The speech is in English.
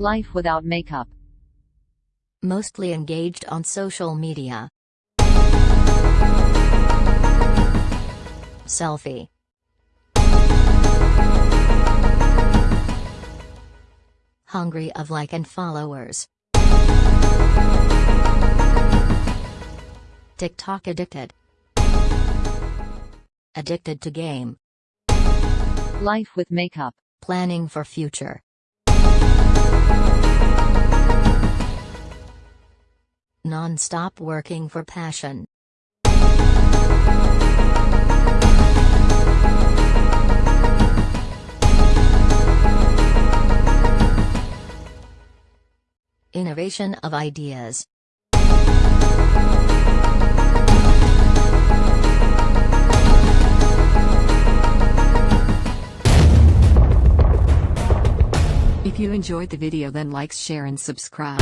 Life without makeup. Mostly engaged on social media. Selfie. Hungry of like and followers. TikTok addicted. Addicted to game. Life with makeup. Planning for future. Non-stop working for passion. Innovation of ideas. If you enjoyed the video then like share and subscribe.